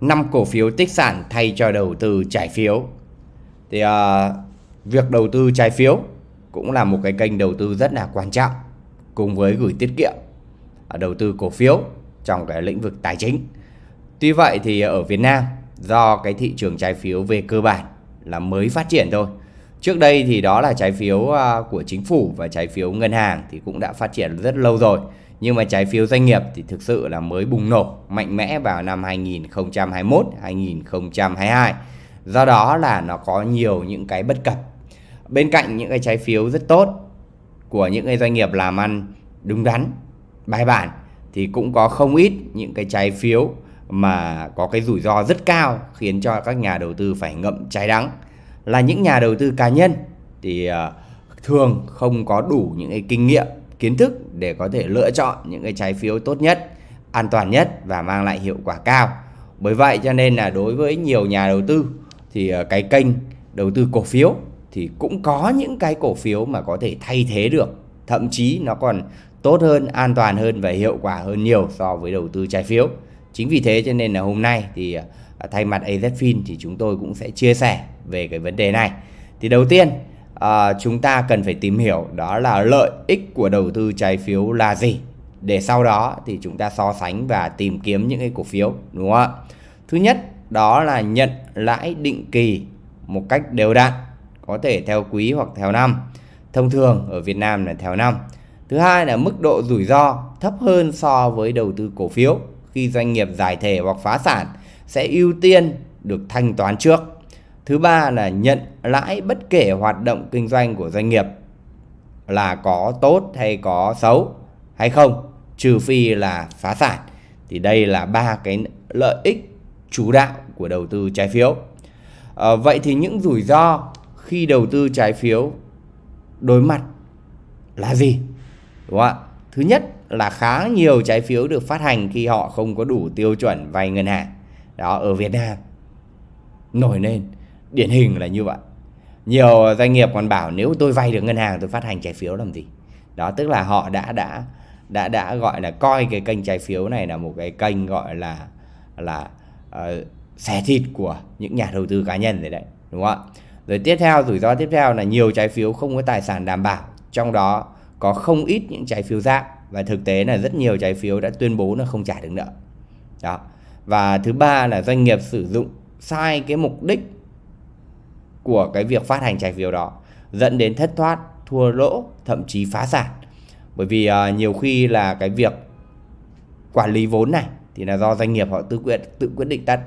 5 cổ phiếu tích sản thay cho đầu tư trái phiếu. Thì uh, việc đầu tư trái phiếu cũng là một cái kênh đầu tư rất là quan trọng cùng với gửi tiết kiệm à, đầu tư cổ phiếu trong cái lĩnh vực tài chính. Tuy vậy thì ở Việt Nam do cái thị trường trái phiếu về cơ bản là mới phát triển thôi. Trước đây thì đó là trái phiếu à, của chính phủ và trái phiếu ngân hàng thì cũng đã phát triển rất lâu rồi. Nhưng mà trái phiếu doanh nghiệp thì thực sự là mới bùng nổ mạnh mẽ vào năm 2021, 2022. Do đó là nó có nhiều những cái bất cập. Bên cạnh những cái trái phiếu rất tốt của những cái doanh nghiệp làm ăn đúng đắn, bài bản thì cũng có không ít những cái trái phiếu mà có cái rủi ro rất cao khiến cho các nhà đầu tư phải ngậm trái đắng là những nhà đầu tư cá nhân thì ờ, thường không có đủ những cái kinh nghiệm kiến thức để có thể lựa chọn những cái trái phiếu tốt nhất, an toàn nhất và mang lại hiệu quả cao. Bởi vậy cho nên là đối với nhiều nhà đầu tư thì ờ, cái kênh đầu tư cổ phiếu thì cũng có những cái cổ phiếu mà có thể thay thế được. Thậm chí nó còn tốt hơn, an toàn hơn và hiệu quả hơn nhiều so với đầu tư trái phiếu. Chính vì thế cho nên là hôm nay thì ờ, thay mặt AZFIN thì chúng tôi cũng sẽ chia sẻ về cái vấn đề này. Thì đầu tiên à, chúng ta cần phải tìm hiểu đó là lợi ích của đầu tư trái phiếu là gì. Để sau đó thì chúng ta so sánh và tìm kiếm những cái cổ phiếu đúng không ạ? Thứ nhất đó là nhận lãi định kỳ một cách đều đặn có thể theo quý hoặc theo năm. Thông thường ở Việt Nam là theo năm. Thứ hai là mức độ rủi ro thấp hơn so với đầu tư cổ phiếu khi doanh nghiệp giải thể hoặc phá sản sẽ ưu tiên được thanh toán trước. Thứ ba là nhận lãi bất kể hoạt động kinh doanh của doanh nghiệp là có tốt hay có xấu hay không, trừ phi là phá sản. Thì đây là ba cái lợi ích chủ đạo của đầu tư trái phiếu. À, vậy thì những rủi ro khi đầu tư trái phiếu đối mặt là gì? Đúng không ạ? Thứ nhất là khá nhiều trái phiếu được phát hành khi họ không có đủ tiêu chuẩn vay ngân hàng. Đó ở Việt Nam nổi lên điển hình là như vậy. Nhiều doanh nghiệp còn bảo nếu tôi vay được ngân hàng tôi phát hành trái phiếu làm gì? Đó tức là họ đã đã đã đã gọi là coi cái kênh trái phiếu này là một cái kênh gọi là là ờ, uh, xẻ thịt của những nhà đầu tư cá nhân rồi đấy, đúng không ạ? Rồi tiếp theo rủi ro tiếp theo là nhiều trái phiếu không có tài sản đảm bảo, trong đó có không ít những trái phiếu dạng và thực tế là rất nhiều trái phiếu đã tuyên bố là không trả được nợ đó và thứ ba là doanh nghiệp sử dụng sai cái mục đích của cái việc phát hành trái phiếu đó dẫn đến thất thoát thua lỗ thậm chí phá sản. Bởi vì uh, nhiều khi là cái việc quản lý vốn này thì là do doanh nghiệp họ tự quyết tự quyết định tắt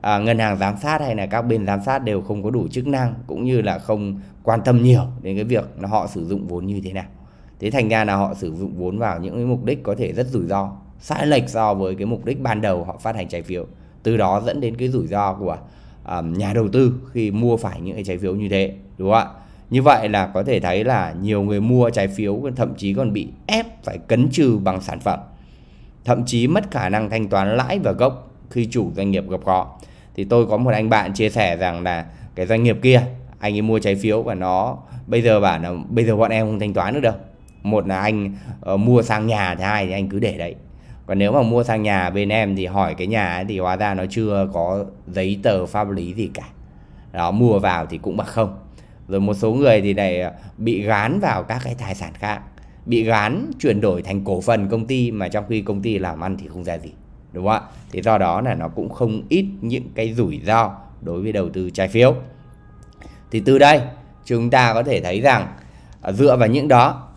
à, ngân hàng giám sát hay là các bên giám sát đều không có đủ chức năng cũng như là không quan tâm nhiều đến cái việc là họ sử dụng vốn như thế nào. Thế thành ra là họ sử dụng vốn vào những cái mục đích có thể rất rủi ro sai lệch so với cái mục đích ban đầu họ phát hành trái phiếu. Từ đó dẫn đến cái rủi ro của um, nhà đầu tư khi mua phải những cái trái phiếu như thế đúng không ạ? Như vậy là có thể thấy là nhiều người mua trái phiếu thậm chí còn bị ép phải cấn trừ bằng sản phẩm thậm chí mất khả năng thanh toán lãi và gốc khi chủ doanh nghiệp gặp khó. Thì tôi có một anh bạn chia sẻ rằng là cái doanh nghiệp kia anh ấy mua trái phiếu và nó bây giờ bảo là bây giờ bọn em không thanh toán được đâu. Một là anh uh, mua sang nhà thứ hai thì anh cứ để đấy còn nếu mà mua sang nhà bên em thì hỏi cái nhà ấy thì hóa ra nó chưa có giấy tờ pháp lý gì cả. Đó, mua vào thì cũng bằng không. Rồi một số người thì lại à, bị gán vào các cái tài sản khác. Bị gán chuyển đổi thành cổ phần công ty mà trong khi công ty làm ăn thì không ra gì, đúng không ạ? Thì do đó là nó cũng không ít những cái rủi ro đối với đầu tư trái phiếu. Thì từ đây, chúng ta có thể thấy rằng à, dựa vào những đó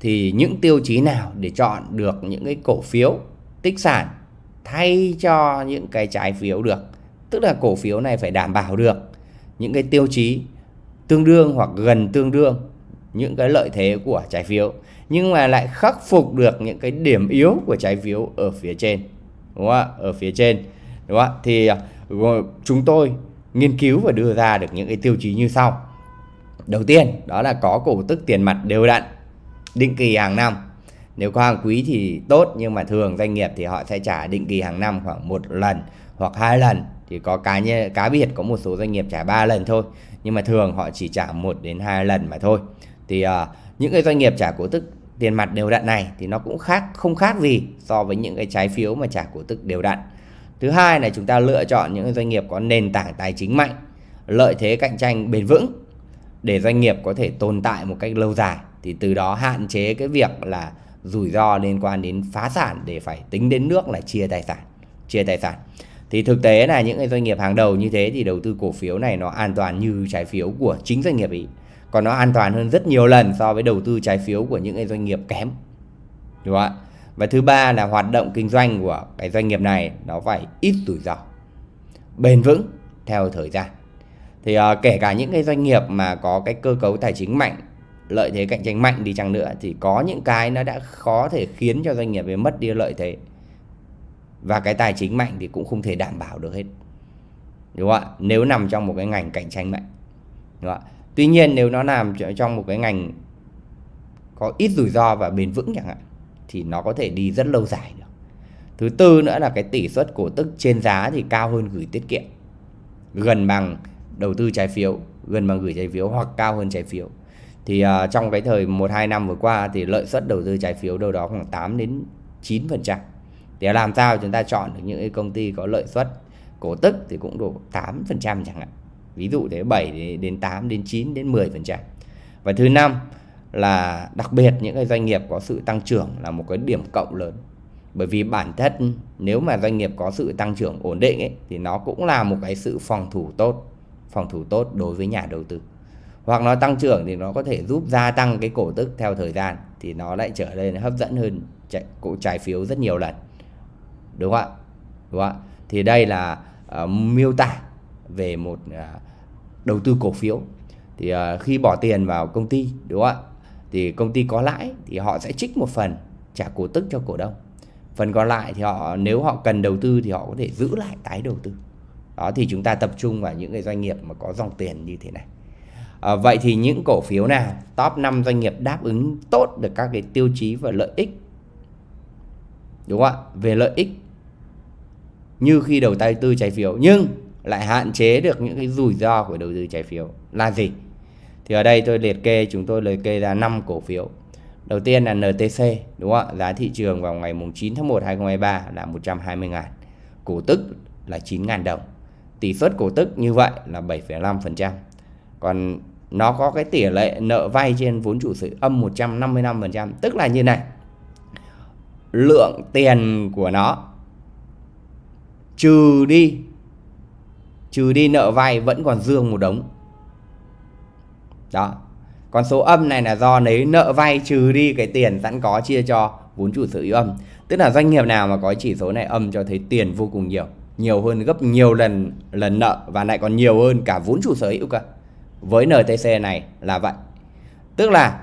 thì những tiêu chí nào để chọn được những cái cổ phiếu tích sản thay cho những cái trái phiếu được? Tức là cổ phiếu này phải đảm bảo được những cái tiêu chí tương đương hoặc gần tương đương những cái lợi thế của trái phiếu, nhưng mà lại khắc phục được những cái điểm yếu của trái phiếu ở phía trên, đúng không ạ? Ở phía trên, đúng không ạ? Thì à, chúng tôi nghiên cứu và đưa ra được những cái tiêu chí như sau. Đầu tiên, đó là có cổ tức tiền mặt đều đặn định kỳ hàng năm. Nếu có hàng quý thì tốt nhưng mà thường doanh nghiệp thì họ sẽ trả định kỳ hàng năm khoảng một lần hoặc hai lần. Thì có cá nhân cá biệt có một số doanh nghiệp trả 3 lần thôi nhưng mà thường họ chỉ trả một đến hai lần mà thôi. Thì uh, những cái doanh nghiệp trả cổ tức tiền mặt đều đặn này thì nó cũng khác không khác gì so với những cái trái phiếu mà trả cổ tức đều đặn. Thứ hai là chúng ta lựa chọn những doanh nghiệp có nền tảng tài chính mạnh lợi thế cạnh tranh bền vững để doanh nghiệp có thể tồn tại một cách lâu dài thì từ đó hạn chế cái việc là rủi ro liên quan đến phá sản để phải tính đến nước là chia tài sản chia tài sản. Thì thực tế là những cái doanh nghiệp hàng đầu như thế thì đầu tư cổ phiếu này nó an toàn như trái phiếu của chính doanh nghiệp ý. Còn nó an toàn hơn rất nhiều lần so với đầu tư trái phiếu của những cái doanh nghiệp kém. Đúng không ạ? Và thứ ba là hoạt động kinh doanh của cái doanh nghiệp này nó phải ít rủi ro bền vững theo thời gian. Thì uh, kể cả những cái doanh nghiệp mà có cái cơ cấu tài chính mạnh lợi thế cạnh tranh mạnh đi chăng nữa thì có những cái nó đã khó thể khiến cho doanh nghiệp ấy mất đi lợi thế. Và cái tài chính mạnh thì cũng không thể đảm bảo được hết. Đúng không ạ? Nếu nằm trong một cái ngành cạnh tranh mạnh. Đúng không ạ? Tuy nhiên nếu nó nằm trong một cái ngành có ít rủi ro và bền vững chẳng hạn, thì nó có thể đi rất lâu dài được. Thứ tư nữa là cái tỷ suất cổ tức trên giá thì cao hơn gửi tiết kiệm. Gần bằng đầu tư trái phiếu, gần bằng gửi trái phiếu hoặc cao hơn trái phiếu thì uh, trong cái thời 1 2 năm vừa qua thì lợi suất đầu tư trái phiếu đâu đó khoảng 8 đến 9%. Để làm sao chúng ta chọn được những cái công ty có lợi suất cổ tức thì cũng độ 8% chẳng hạn. Ví dụ thế 7 đến 8 đến 9 đến 10%. Và thứ năm là đặc biệt những cái doanh nghiệp có sự tăng trưởng là một cái điểm cộng lớn. Bởi vì bản thân nếu mà doanh nghiệp có sự tăng trưởng ổn định ấy, thì nó cũng là một cái sự phòng thủ tốt, phòng thủ tốt đối với nhà đầu tư hoặc nó tăng trưởng thì nó có thể giúp gia tăng cái cổ tức theo thời gian thì nó lại trở nên hấp dẫn hơn trái, cổ trái phiếu rất nhiều lần. Đúng không ạ? Đúng không ạ? Thì đây là uh, miêu tả về một uh, đầu tư cổ phiếu. Thì uh, khi bỏ tiền vào công ty đúng không ạ? Thì công ty có lãi thì họ sẽ trích một phần trả cổ tức cho cổ đông. Phần còn lại thì họ nếu họ cần đầu tư thì họ có thể giữ lại tái đầu tư. Đó thì chúng ta tập trung vào những cái doanh nghiệp mà có dòng tiền như thế này. À, vậy thì những cổ phiếu nào top 5 doanh nghiệp đáp ứng tốt được các cái tiêu chí và lợi ích? Đúng không ạ? Về lợi ích như khi đầu tư trái phiếu nhưng lại hạn chế được những cái rủi ro của đầu tư trái phiếu là gì? Thì ở đây tôi liệt kê chúng tôi liệt kê ra 5 cổ phiếu. Đầu tiên là NTC đúng không ạ? Giá thị trường vào ngày 9 tháng 1 2023 là 120 ngàn cổ tức là 9 ngàn đồng. Tỷ suất cổ tức như vậy là 7,5% còn nó có cái tỷ lệ nợ vay trên vốn chủ sở âm 155% tức là như này. Lượng tiền của nó, trừ đi trừ đi nợ vay vẫn còn dương một đống. Đó. Còn số âm này là do lấy nợ vay trừ đi cái tiền sẵn có chia cho vốn chủ sở hữu âm. Tức là doanh nghiệp nào mà có chỉ số này âm cho thấy tiền vô cùng nhiều nhiều hơn gấp nhiều lần lần nợ và lại còn nhiều hơn cả vốn chủ sở hữu cả với NTC này là vậy. Tức là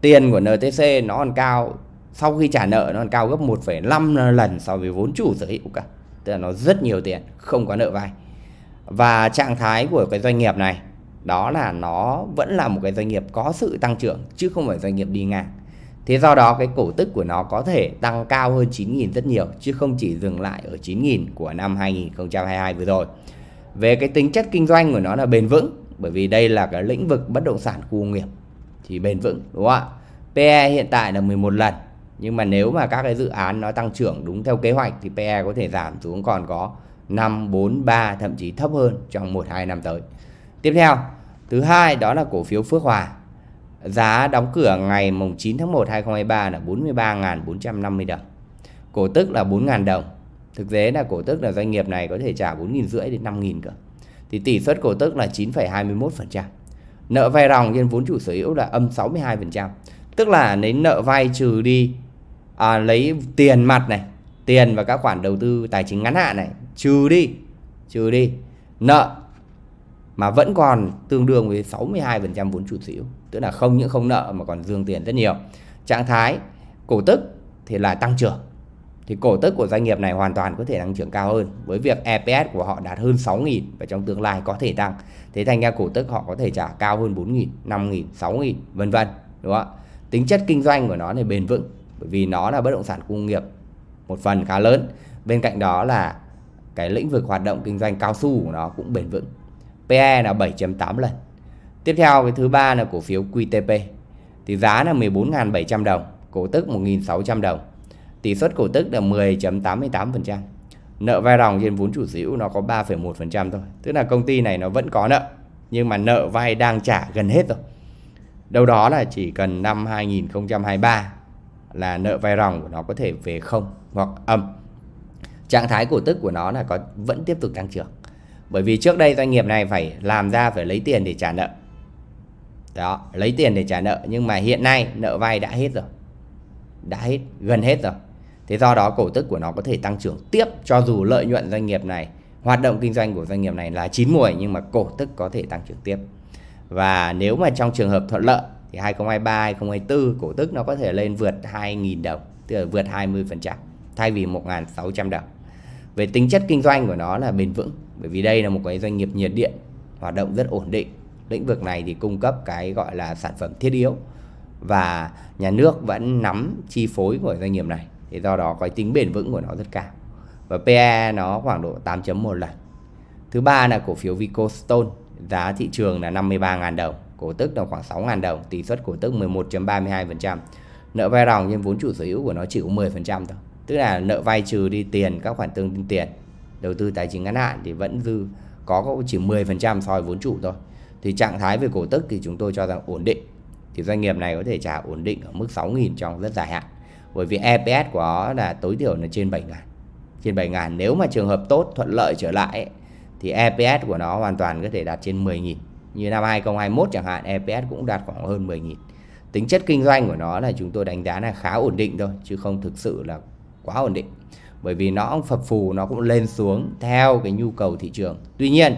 tiền của NTC nó còn cao sau khi trả nợ nó còn cao gấp 1,5 lần so với vốn chủ sở hữu cả. Tức là nó rất nhiều tiền không có nợ vay. Và trạng thái của cái doanh nghiệp này đó là nó vẫn là một cái doanh nghiệp có sự tăng trưởng chứ không phải doanh nghiệp đi ngang. Thế do đó cái cổ tức của nó có thể tăng cao hơn 9.000 rất nhiều chứ không chỉ dừng lại ở 9.000 của năm 2022 vừa rồi. Về cái tính chất kinh doanh của nó là bền vững bởi vì đây là cái lĩnh vực bất động sản khu công nghiệp thì bền vững đúng không ạ PE hiện tại là 11 lần nhưng mà nếu mà các cái dự án nó tăng trưởng đúng theo kế hoạch thì PE có thể giảm xuống còn có 5, 4, 3 thậm chí thấp hơn trong 1 2 năm tới. Tiếp theo, thứ hai đó là cổ phiếu Phước Hòa. Giá đóng cửa ngày mùng 9 tháng 1 2023 là 43.450 đồng. Cổ tức là 4.000 đồng. Thực tế là cổ tức là doanh nghiệp này có thể trả 4.500 đến 5.000 cơ thì tỷ suất cổ tức là 9,21%. Nợ vay ròng trên vốn chủ sở hữu là âm 62%. Tức là lấy nợ vay trừ đi à, lấy tiền mặt này, tiền và các khoản đầu tư tài chính ngắn hạn này trừ đi, trừ đi nợ mà vẫn còn tương đương với 62% vốn chủ sở hữu, tức là không những không nợ mà còn dương tiền rất nhiều. Trạng thái cổ tức thì là tăng trưởng thì cổ tức của doanh nghiệp này hoàn toàn có thể tăng trưởng cao hơn. Với việc EPS của họ đạt hơn 6.000 và trong tương lai có thể tăng. Thế thành ra cổ tức họ có thể trả cao hơn 4.000 5.000 6.000 vân vân, đúng không ạ? Tính chất kinh doanh của nó này bền vững, bởi vì nó là bất động sản công nghiệp một phần khá lớn. Bên cạnh đó là cái lĩnh vực hoạt động kinh doanh cao su của nó cũng bền vững. PE là 7.8 lần. Tiếp theo cái thứ ba là cổ phiếu QTP thì giá là 14.700 đồng, cổ tức 1.600 đồng tỷ suất cổ tức là 10.88%. nợ vay ròng trên vốn chủ sở hữu nó có 3,1% thôi. Tức là công ty này nó vẫn có nợ nhưng mà nợ vay đang trả gần hết rồi. Đâu đó là chỉ cần năm 2023 là nợ vay ròng của nó có thể về không hoặc âm. Trạng thái cổ tức của nó là có vẫn tiếp tục tăng trưởng. Bởi vì trước đây doanh nghiệp này phải làm ra phải lấy tiền để trả nợ. Đó lấy tiền để trả nợ nhưng mà hiện nay nợ vay đã hết rồi. Đã hết gần hết rồi thế do đó cổ tức của nó có thể tăng trưởng tiếp, cho dù lợi nhuận doanh nghiệp này, hoạt động kinh doanh của doanh nghiệp này là chín mùi nhưng mà cổ tức có thể tăng trưởng tiếp. Và nếu mà trong trường hợp thuận lợi thì 2023 2024 cổ tức nó có thể lên vượt 2.000 đồng, tức là vượt 20% thay vì 1.600 đồng. Về tính chất kinh doanh của nó là bền vững, bởi vì đây là một cái doanh nghiệp nhiệt điện, hoạt động rất ổn định. Lĩnh vực này thì cung cấp cái gọi là sản phẩm thiết yếu, và nhà nước vẫn nắm chi phối của doanh nghiệp này thì do đó cái tính bền vững của nó rất cao. Và PE nó khoảng độ 8.1 lần. Thứ ba là cổ phiếu Vicostone giá thị trường là 53.000 đồng. Cổ tức là khoảng 6.000 đồng, tỷ suất cổ tức 11.32% nợ vay ròng nhưng vốn chủ sở hữu của nó chỉ có 10% thôi. Tức là nợ vay trừ đi tiền, các khoản tương đương tiền, đầu tư tài chính ngắn hạn thì vẫn dư, có chỉ 10% so với vốn chủ thôi. Thì trạng thái về cổ tức thì chúng tôi cho rằng ổn định. Thì doanh nghiệp này có thể trả ổn định ở mức 6.000 trong rất dài hạn bởi vì EPS của nó là tối thiểu là trên 7 ngàn. Trên 7 ngàn nếu mà trường hợp tốt thuận lợi trở lại ấy, thì EPS của nó hoàn toàn có thể đạt trên 10 nghìn. Như năm 2021 chẳng hạn EPS cũng đạt khoảng hơn 10 nghìn. Tính chất kinh doanh của nó là chúng tôi đánh giá là khá ổn định thôi chứ không thực sự là quá ổn định. Bởi vì nó phập phù nó cũng lên xuống theo cái nhu cầu thị trường. Tuy nhiên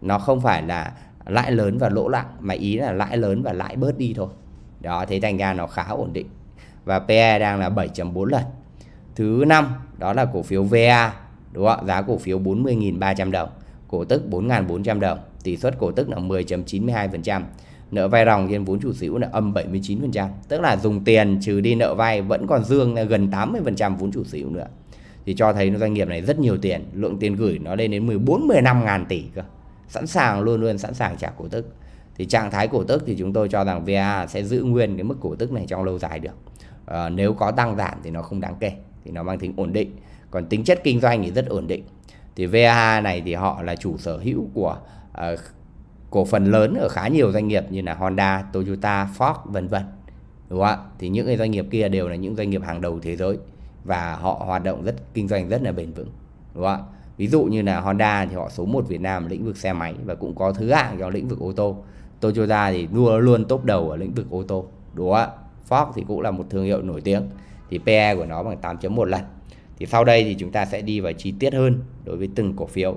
nó không phải là lãi lớn và lỗ lặng mà ý là lãi lớn và lãi bớt đi thôi. Đó thế thành ra nó khá ổn định và PE đang là 7.4 lần. Thứ năm, đó là cổ phiếu VA đúng không giá cổ phiếu 40.300 đồng, cổ tức 4.400 đồng. Tỷ suất cổ tức là 10.92% nợ vay ròng trên vốn chủ sở hữu là âm 79% tức là dùng tiền trừ đi nợ vay vẫn còn dương là gần 80% vốn chủ sở hữu nữa. Thì cho thấy doanh nghiệp này rất nhiều tiền, lượng tiền gửi nó lên đến 14 15 ngàn tỷ cơ. Sẵn sàng, luôn luôn sẵn sàng trả cổ tức. Thì trạng thái cổ tức thì chúng tôi cho rằng VA sẽ giữ nguyên cái mức cổ tức này trong lâu dài được à, nếu có tăng giảm thì nó không đáng kể thì nó mang tính ổn định. Còn tính chất kinh doanh thì rất ổn định. Thì VA này thì họ là chủ sở hữu của uh, cổ phần lớn ở khá nhiều doanh nghiệp như là Honda, Toyota, Ford vân vân đúng không ạ? Thì những cái doanh nghiệp kia đều là những doanh nghiệp hàng đầu thế giới và họ hoạt động rất kinh doanh rất là bền vững đúng không ạ? Ví dụ như là Honda thì họ số 1 Việt Nam lĩnh vực xe máy và cũng có thứ hạng trong lĩnh vực ô tô. Toyota thì luôn luôn top đầu ở lĩnh vực ô tô đúng không ạ? Fox thì cũng là một thương hiệu nổi tiếng. Thì PE của nó bằng 8.1 lần. Thì sau đây thì chúng ta sẽ đi vào chi tiết hơn đối với từng cổ phiếu.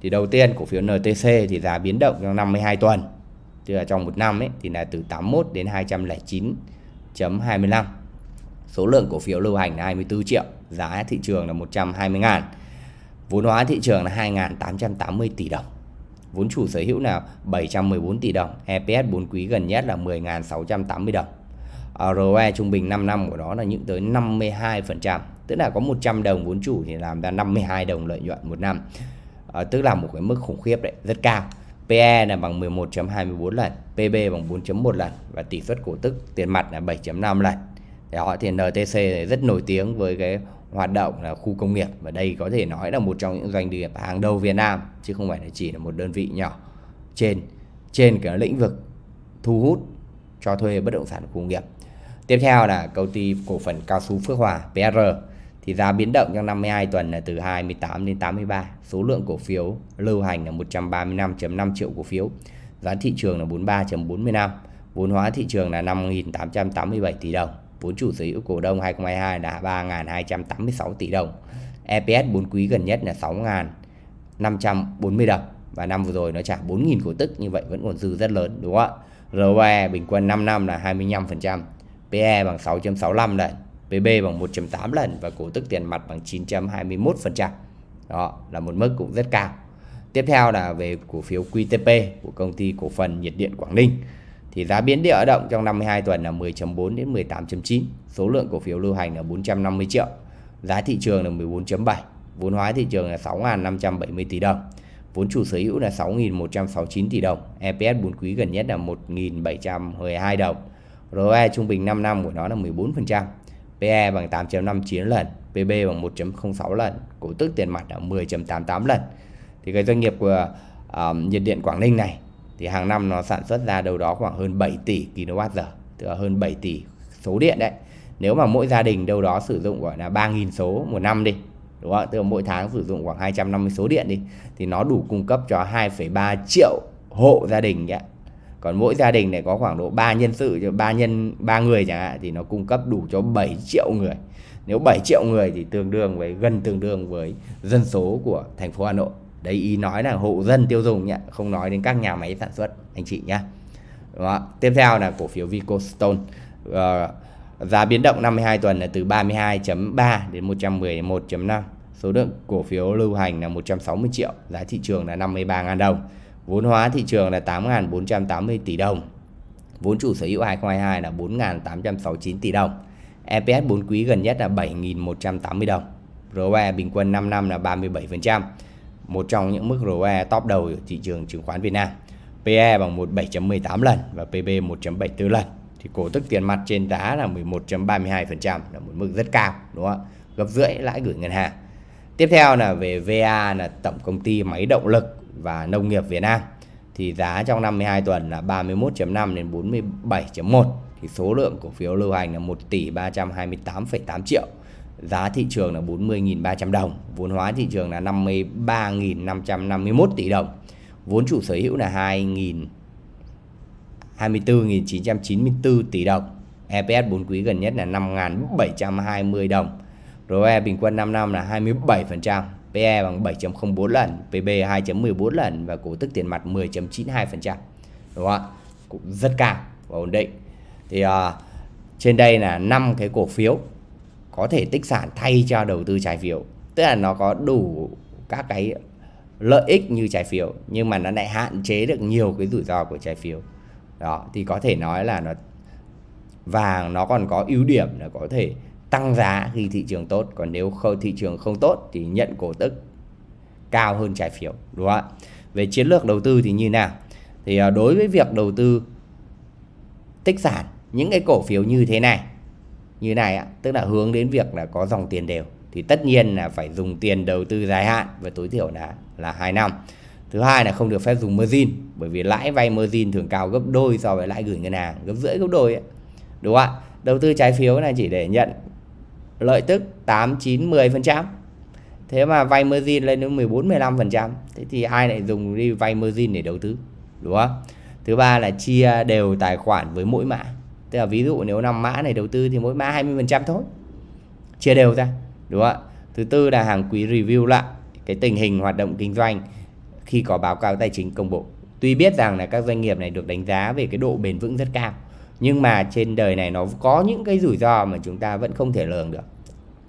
Thì đầu tiên, cổ phiếu NTC thì giá biến động trong 52 tuần, tức là trong một năm ấy, thì là từ 81 đến 209.25 số lượng cổ phiếu lưu hành là 24 triệu, giá thị trường là 120 ngàn. Vốn hóa thị trường là 2.880 tỷ đồng. Vốn chủ sở hữu là 714 tỷ đồng EPS 4 quý gần nhất là 10.680 đồng. ROE trung bình 5 năm của nó là những tới 52% tức là có 100 đồng vốn chủ thì làm ra 52 đồng lợi nhuận một năm. À, tức là một cái mức khủng khiếp đấy rất cao. PE là bằng 11.24 lần PB bằng 4.1 lần và tỷ suất cổ tức tiền mặt là 7.5 lần. Thì họ thì NTC rất nổi tiếng với cái hoạt động là khu công nghiệp và đây có thể nói là một trong những doanh nghiệp hàng đầu Việt Nam chứ không phải là chỉ là một đơn vị nhỏ trên trên cái lĩnh vực thu hút cho thuê bất động sản khu công nghiệp tiếp theo là công ty cổ phần cao su Phước Hòa PR thì giá biến động trong 52 tuần là từ 28 đến 83 số lượng cổ phiếu lưu hành là 135.5 triệu cổ phiếu. Giá thị trường là 43.45 vốn hóa thị trường là 5.887 tỷ đồng. Vốn chủ sở hữu cổ đông 2022 là 3.286 tỷ đồng. EPS 4 quý gần nhất là 6.540 đồng. Và năm vừa rồi nó trả 4.000 cổ tức, như vậy vẫn còn dư rất lớn, đúng không ạ? ROE bình quân 5 năm là 25% PE bằng 6.65 lần PB bằng 1.8 lần và cổ tức tiền mặt bằng 921%. Đó là một mức cũng rất cao. Tiếp theo là về cổ phiếu QTP của công ty cổ phần nhiệt điện Quảng Ninh. Thì giá biến địa động trong 52 tuần là 10.4 đến 18.9. Số lượng cổ phiếu lưu hành là 450 triệu. Giá thị trường là 14.7. Vốn hóa thị trường là 6.570 tỷ đồng. Vốn chủ sở hữu là 6.169 tỷ đồng. EPS 4 quý gần nhất là 1.712 đồng. ROE trung bình 5 năm của nó là 14%. PE bằng 8.59 lần, PB bằng 1.06 lần, cổ tức tiền mặt là 10.88 lần. Thì cái doanh nghiệp của uh, nhiệt điện Quảng Ninh này thì hàng năm nó sản xuất ra đâu đó khoảng hơn 7 tỷ kWh, tức là hơn 7 tỷ số điện đấy. Nếu mà mỗi gia đình đâu đó sử dụng gọi là 3.000 số một năm đi, đúng không? Tức là mỗi tháng sử dụng khoảng 250 số điện đi thì nó đủ cung cấp cho 2,3 triệu hộ gia đình ấy còn mỗi gia đình này có khoảng độ 3 nhân sự cho 3 nhân 3 người chẳng hạn thì nó cung cấp đủ cho 7 triệu người. Nếu 7 triệu người thì tương đương với gần tương đương với dân số của thành phố Hà Nội. Đấy ý nói là hộ dân tiêu dùng nhé không nói đến các nhà máy sản xuất anh chị nhé Đó. tiếp theo là cổ phiếu Vicostone. Uh, giá biến động 52 tuần là từ 32.3 đến 111.5 số lượng cổ phiếu lưu hành là 160 triệu giá thị trường là 53.000 đồng. Vốn hóa thị trường là 8.480 tỷ đồng. Vốn chủ sở hữu 2022 là 4.869 tỷ đồng. EPS 4 quý gần nhất là 7.180 đồng. ROE bình quân 5 năm là 37%. Một trong những mức ROE top đầu ở thị trường chứng khoán Việt Nam. PE bằng 17.18 lần và PB 1.74 lần. Thì cổ tức tiền mặt trên giá là 11.32% là một mức rất cao, đúng không ạ? Gấp rưỡi lãi gửi ngân hàng. Tiếp theo là về VA là tổng công ty máy động lực và nông nghiệp Việt Nam. Thì giá trong 52 tuần là 31.5 đến 47.1 thì số lượng cổ phiếu lưu hành là 1 tỷ 328,8 triệu. Giá thị trường là 40.300 đồng. Vốn hóa thị trường là 53.551 tỷ đồng. Vốn chủ sở hữu là 2.000 24.994 tỷ đồng. EPS 4 quý gần nhất là 5.720 đồng. ROE bình quân 5 năm là 27% PE bằng 7.04 lần, PB 2.14 lần và cổ tức tiền mặt 10.92%. Đúng không ạ? Cũng rất cao và ổn định. Thì uh, trên đây là năm cái cổ phiếu có thể tích sản thay cho đầu tư trái phiếu. Tức là nó có đủ các cái lợi ích như trái phiếu nhưng mà nó lại hạn chế được nhiều cái rủi ro của trái phiếu. Đó thì có thể nói là nó vàng nó còn có ưu điểm là có thể tăng giá khi thị trường tốt. Còn nếu không thị trường không tốt thì nhận cổ tức cao hơn trái phiếu, đúng không ạ? Về chiến lược đầu tư thì như nào? Thì à, đối với việc đầu tư tích sản, những cái cổ phiếu như thế này, như này ạ tức là hướng đến việc là có dòng tiền đều, thì tất nhiên là phải dùng tiền đầu tư dài hạn và tối thiểu là là 2 năm. Thứ hai là không được phép dùng margin, bởi vì lãi vay margin thường cao gấp đôi so với lãi gửi ngân hàng, gấp rưỡi, gấp đôi ấy. đúng không ạ? Đầu tư trái phiếu là chỉ để nhận lợi tức 8, 9, 10%. Thế mà vay margin lên đến 14, 15%. Thế thì ai lại dùng đi vay margin để đầu tư? Đúng không? Thứ ba là chia đều tài khoản với mỗi mã. Tức là ví dụ nếu 5 mã này đầu tư thì mỗi mã 20% thôi. Chia đều ra. Đúng không ạ? Thứ tư là hàng quý review lại cái tình hình hoạt động kinh doanh khi có báo cáo tài chính công bố. Tuy biết rằng là các doanh nghiệp này được đánh giá về cái độ bền vững rất cao nhưng mà trên đời này nó có những cái rủi ro mà chúng ta vẫn không thể lường được.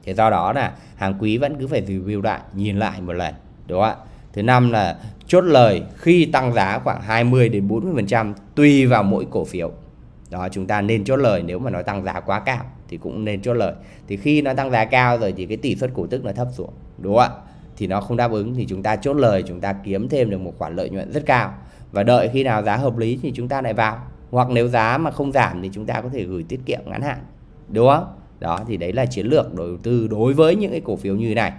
Thế do đó là hàng quý vẫn cứ phải review lại, nhìn lại một lần, đúng không ạ? Thứ năm là chốt lời khi tăng giá khoảng 20 đến 40 phần trăm tùy vào mỗi cổ phiếu. Đó, chúng ta nên chốt lời, nếu mà nó tăng giá quá cao thì cũng nên chốt lời. Thì khi nó tăng giá cao rồi thì cái tỷ suất cổ tức nó thấp xuống, đúng không ạ? Thì nó không đáp ứng thì chúng ta chốt lời, chúng ta kiếm thêm được một khoản lợi nhuận rất cao. Và đợi khi nào giá hợp lý thì chúng ta lại vào hoặc nếu giá mà không giảm thì chúng ta có thể gửi tiết kiệm ngắn hạn. Đúng không? Đó, thì đấy là chiến lược đầu tư đối với những cái cổ phiếu như này.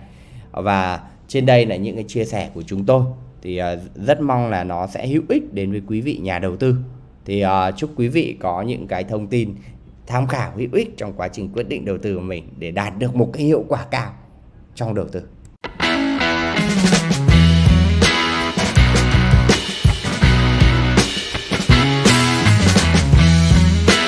Và trên đây là những cái chia sẻ của chúng tôi. Thì à, rất mong là nó sẽ hữu ích đến với quý vị nhà đầu tư. Thì à, chúc quý vị có những cái thông tin tham khảo hữu ích trong quá trình quyết định đầu tư của mình để đạt được một cái hiệu quả cao trong đầu tư.